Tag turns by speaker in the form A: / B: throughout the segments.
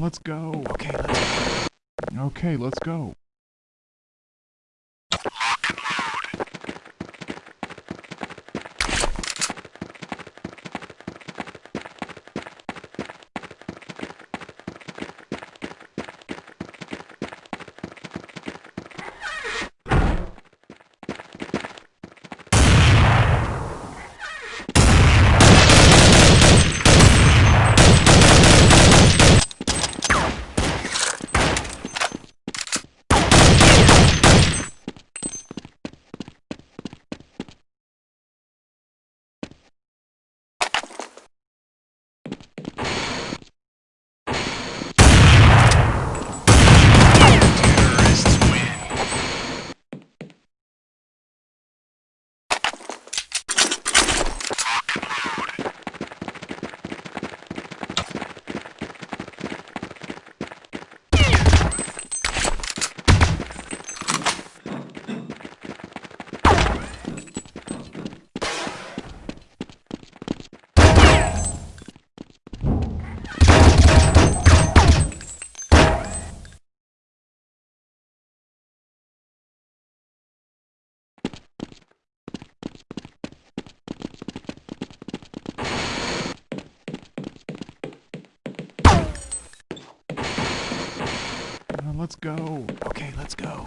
A: let's go. Okay, let's go. Okay, let's go. Let's go. Okay, let's go.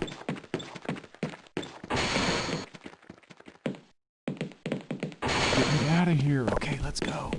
A: Get me out of here. Okay, let's go.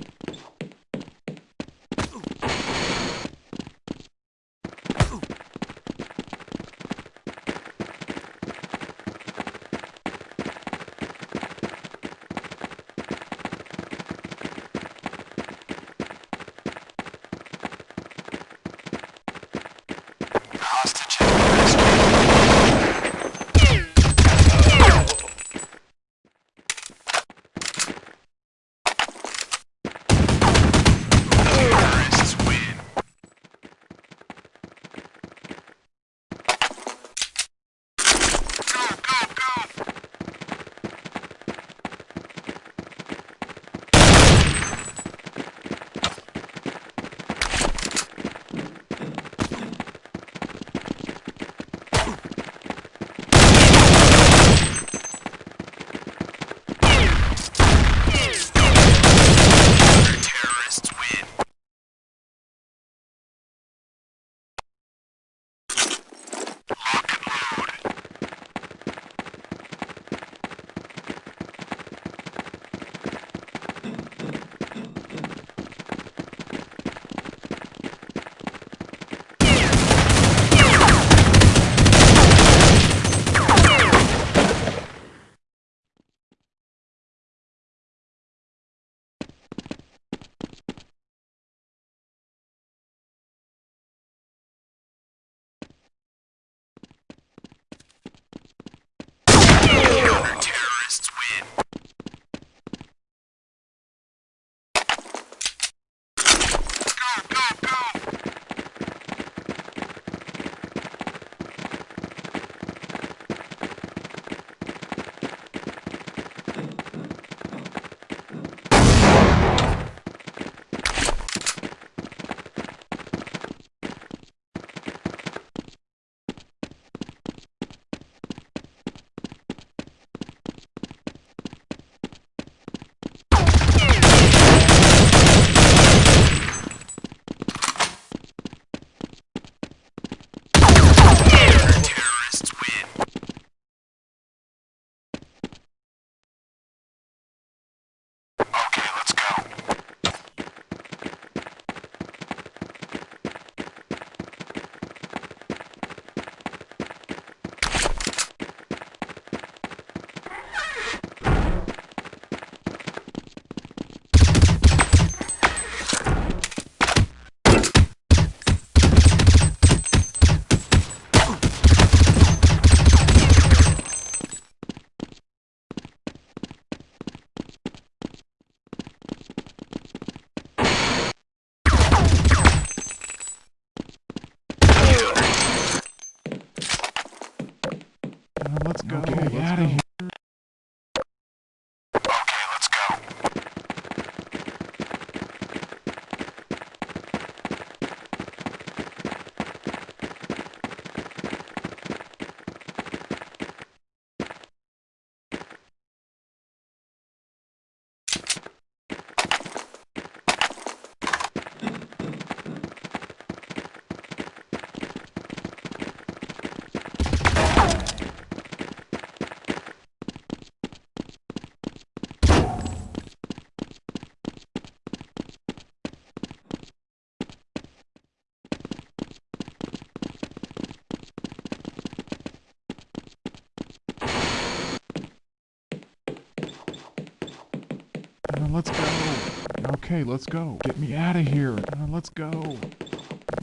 A: Gunner, let's go. Okay, let's go. Get me out of here. Gunner, let's go.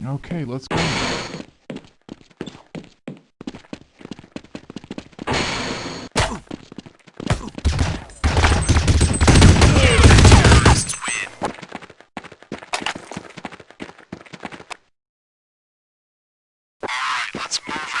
A: Okay, let's go. Let's move it.